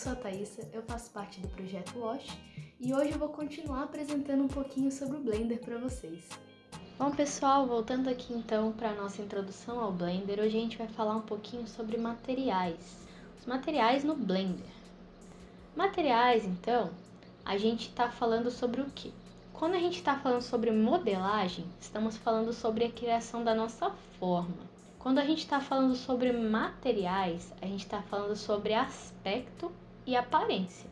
sou a Thaisa, eu faço parte do projeto Wash e hoje eu vou continuar apresentando um pouquinho sobre o Blender para vocês. Bom pessoal, voltando aqui então para a nossa introdução ao Blender, hoje a gente vai falar um pouquinho sobre materiais. Os materiais no Blender. Materiais, então, a gente está falando sobre o que? Quando a gente está falando sobre modelagem, estamos falando sobre a criação da nossa forma. Quando a gente está falando sobre materiais, a gente está falando sobre aspecto e aparência.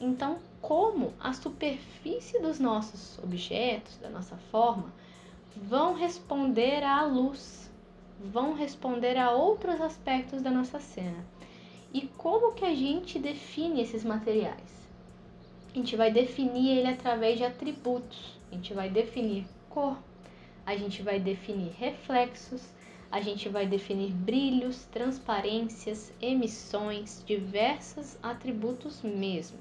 Então, como a superfície dos nossos objetos, da nossa forma, vão responder à luz, vão responder a outros aspectos da nossa cena. E como que a gente define esses materiais? A gente vai definir ele através de atributos. A gente vai definir cor, a gente vai definir reflexos, a gente vai definir brilhos, transparências, emissões, diversos atributos mesmo.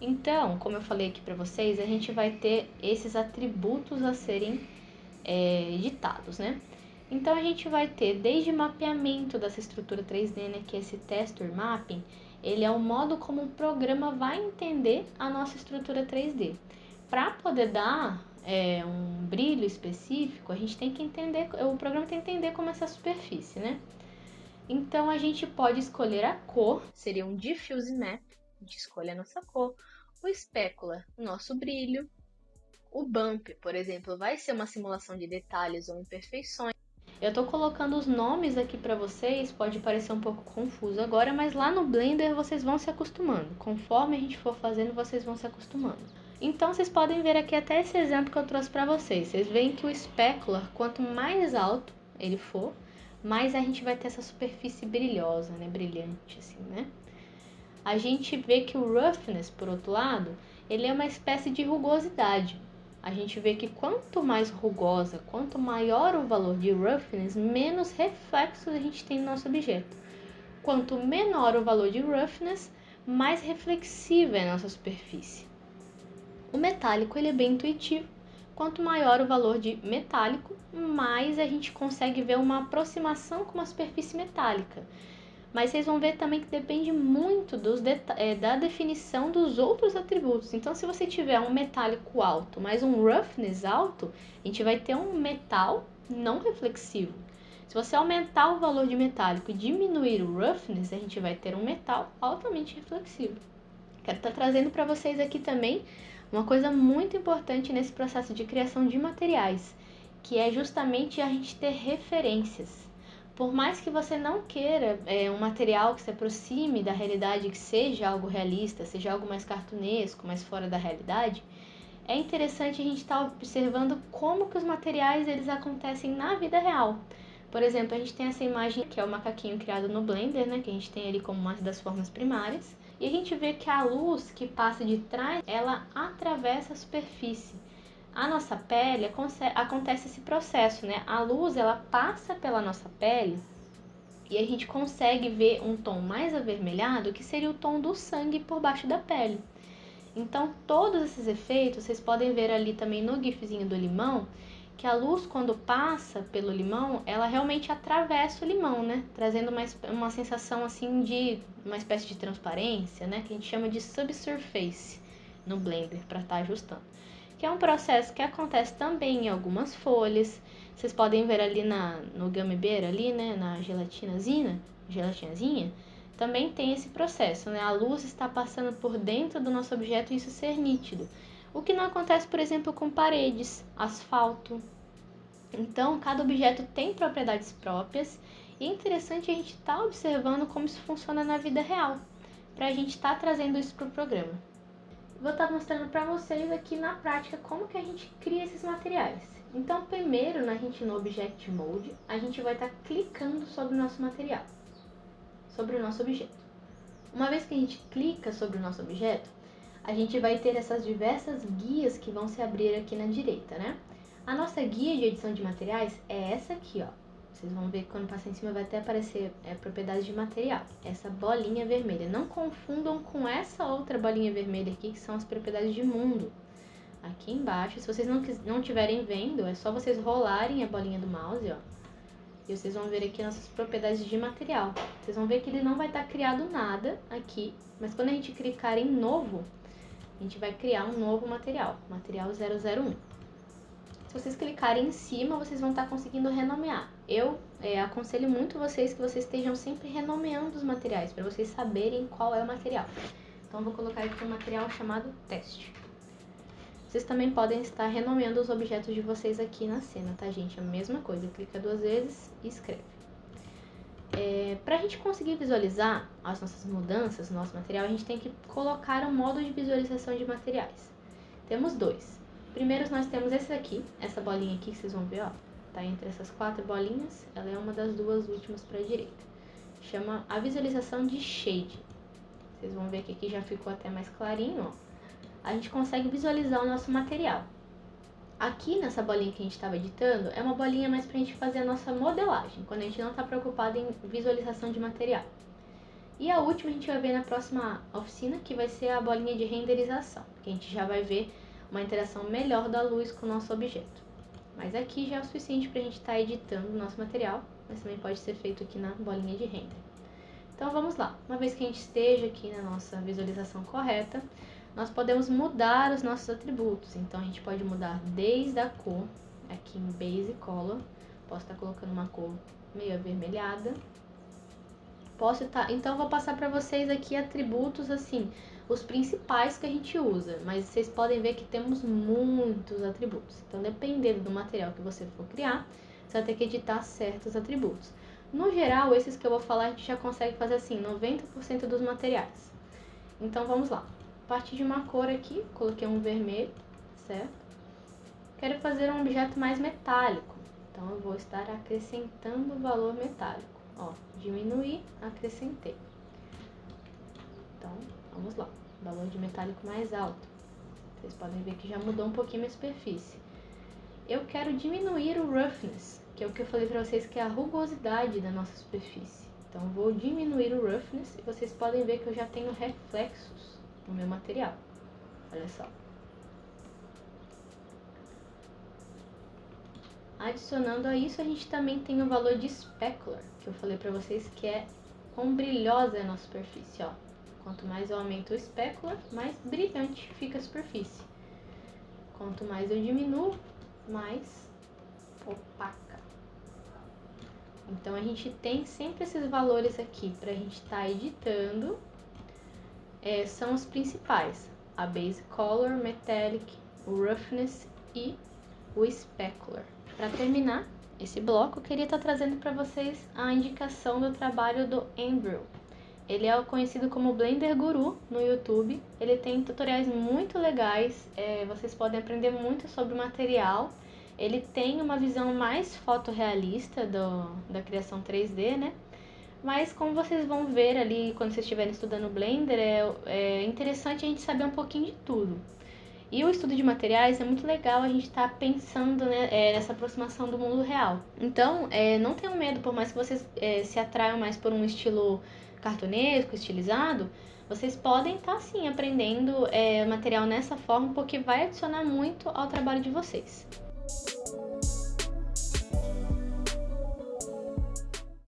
Então, como eu falei aqui para vocês, a gente vai ter esses atributos a serem é, ditados, né? Então a gente vai ter desde mapeamento dessa estrutura 3D, né, que é esse texture mapping, ele é o modo como o programa vai entender a nossa estrutura 3D. Para poder dar é, um brilho específico, a gente tem que entender, o programa tem que entender como é essa superfície, né? Então a gente pode escolher a cor, seria um diffuse map, a gente escolhe a nossa cor, o specular, o nosso brilho, o bump, por exemplo, vai ser uma simulação de detalhes ou imperfeições. Eu estou colocando os nomes aqui para vocês, pode parecer um pouco confuso agora, mas lá no Blender vocês vão se acostumando. Conforme a gente for fazendo, vocês vão se acostumando. Então vocês podem ver aqui até esse exemplo que eu trouxe para vocês. Vocês veem que o specular, quanto mais alto ele for, mais a gente vai ter essa superfície brilhosa, né, brilhante assim, né? A gente vê que o roughness, por outro lado, ele é uma espécie de rugosidade. A gente vê que quanto mais rugosa, quanto maior o valor de roughness, menos reflexos a gente tem no nosso objeto. Quanto menor o valor de roughness, mais reflexiva é a nossa superfície. O metálico ele é bem intuitivo. Quanto maior o valor de metálico, mais a gente consegue ver uma aproximação com uma superfície metálica. Mas vocês vão ver também que depende muito dos é, da definição dos outros atributos. Então, se você tiver um metálico alto, mais um roughness alto, a gente vai ter um metal não reflexivo. Se você aumentar o valor de metálico e diminuir o roughness, a gente vai ter um metal altamente reflexivo. Quero estar trazendo para vocês aqui também uma coisa muito importante nesse processo de criação de materiais, que é justamente a gente ter referências. Por mais que você não queira é, um material que se aproxime da realidade, que seja algo realista, seja algo mais cartunesco, mais fora da realidade, é interessante a gente estar tá observando como que os materiais eles acontecem na vida real. Por exemplo, a gente tem essa imagem que é o macaquinho criado no Blender, né, que a gente tem ali como uma das formas primárias. E a gente vê que a luz que passa de trás, ela atravessa a superfície. A nossa pele acontece esse processo, né? A luz ela passa pela nossa pele e a gente consegue ver um tom mais avermelhado, que seria o tom do sangue por baixo da pele. Então, todos esses efeitos, vocês podem ver ali também no gifzinho do limão, que a luz quando passa pelo limão, ela realmente atravessa o limão, né? Trazendo uma, uma sensação assim de uma espécie de transparência, né? Que a gente chama de subsurface no Blender para estar tá ajustando. Que é um processo que acontece também em algumas folhas. Vocês podem ver ali na, no bear ali, né? Na gelatinazinha, gelatinazinha, também tem esse processo, né? A luz está passando por dentro do nosso objeto e isso ser nítido. O que não acontece, por exemplo, com paredes, asfalto. Então, cada objeto tem propriedades próprias e é interessante a gente estar tá observando como isso funciona na vida real, para a gente estar tá trazendo isso para o programa. Vou estar tá mostrando para vocês aqui na prática como que a gente cria esses materiais. Então, primeiro, na gente no Object Mode, a gente vai estar tá clicando sobre o nosso material, sobre o nosso objeto. Uma vez que a gente clica sobre o nosso objeto, a gente vai ter essas diversas guias que vão se abrir aqui na direita, né? A nossa guia de edição de materiais é essa aqui, ó. Vocês vão ver que quando passar em cima vai até aparecer é, propriedades de material. Essa bolinha vermelha. Não confundam com essa outra bolinha vermelha aqui, que são as propriedades de mundo. Aqui embaixo, se vocês não, não estiverem vendo, é só vocês rolarem a bolinha do mouse, ó. E vocês vão ver aqui nossas propriedades de material. Vocês vão ver que ele não vai estar tá criado nada aqui, mas quando a gente clicar em novo, a gente vai criar um novo material, material 001. Se vocês clicarem em cima, vocês vão estar conseguindo renomear. Eu é, aconselho muito vocês que vocês estejam sempre renomeando os materiais, para vocês saberem qual é o material. Então, vou colocar aqui um material chamado teste. Vocês também podem estar renomeando os objetos de vocês aqui na cena, tá, gente? A mesma coisa, clica duas vezes e escreve. É, Para a gente conseguir visualizar as nossas mudanças no nosso material, a gente tem que colocar um modo de visualização de materiais. Temos dois. Primeiro, nós temos esse aqui, essa bolinha aqui que vocês vão ver, ó. Tá entre essas quatro bolinhas, ela é uma das duas últimas para a direita. Chama a visualização de shade. Vocês vão ver que aqui já ficou até mais clarinho, ó a gente consegue visualizar o nosso material. Aqui nessa bolinha que a gente estava editando, é uma bolinha mais para a gente fazer a nossa modelagem, quando a gente não está preocupado em visualização de material. E a última a gente vai ver na próxima oficina, que vai ser a bolinha de renderização, que a gente já vai ver uma interação melhor da luz com o nosso objeto. Mas aqui já é o suficiente para a gente estar tá editando o nosso material, mas também pode ser feito aqui na bolinha de render. Então vamos lá, uma vez que a gente esteja aqui na nossa visualização correta, nós podemos mudar os nossos atributos. Então, a gente pode mudar desde a cor, aqui em Base Color, posso estar colocando uma cor meio avermelhada. Posso estar, então vou passar para vocês aqui atributos assim, os principais que a gente usa, mas vocês podem ver que temos muitos atributos. Então, dependendo do material que você for criar, você vai ter que editar certos atributos. No geral, esses que eu vou falar, a gente já consegue fazer assim, 90% dos materiais. Então, vamos lá. Partir de uma cor aqui, coloquei um vermelho, certo? Quero fazer um objeto mais metálico, então eu vou estar acrescentando o valor metálico. Ó, diminuir, acrescentei. Então, vamos lá. Valor de metálico mais alto. Vocês podem ver que já mudou um pouquinho a superfície. Eu quero diminuir o roughness, que é o que eu falei para vocês que é a rugosidade da nossa superfície. Então, vou diminuir o roughness e vocês podem ver que eu já tenho reflexos no meu material. Olha só. Adicionando a isso, a gente também tem o valor de specular, que eu falei para vocês que é quão brilhosa é a nossa superfície, ó. Quanto mais eu aumento o specular, mais brilhante fica a superfície. Quanto mais eu diminuo, mais opaca. Então a gente tem sempre esses valores aqui para a gente estar tá editando é, são os principais: a base color, metallic, o roughness e o specular. Para terminar esse bloco, eu queria estar tá trazendo para vocês a indicação do trabalho do Andrew. Ele é conhecido como Blender Guru no YouTube. Ele tem tutoriais muito legais, é, vocês podem aprender muito sobre o material. Ele tem uma visão mais fotorrealista do, da criação 3D, né? Mas como vocês vão ver ali quando vocês estiverem estudando Blender, é, é interessante a gente saber um pouquinho de tudo. E o estudo de materiais é muito legal a gente estar tá pensando né, é, nessa aproximação do mundo real. Então, é, não tenham medo, por mais que vocês é, se atraiam mais por um estilo cartunesco, estilizado, vocês podem estar tá, sim aprendendo é, material nessa forma, porque vai adicionar muito ao trabalho de vocês.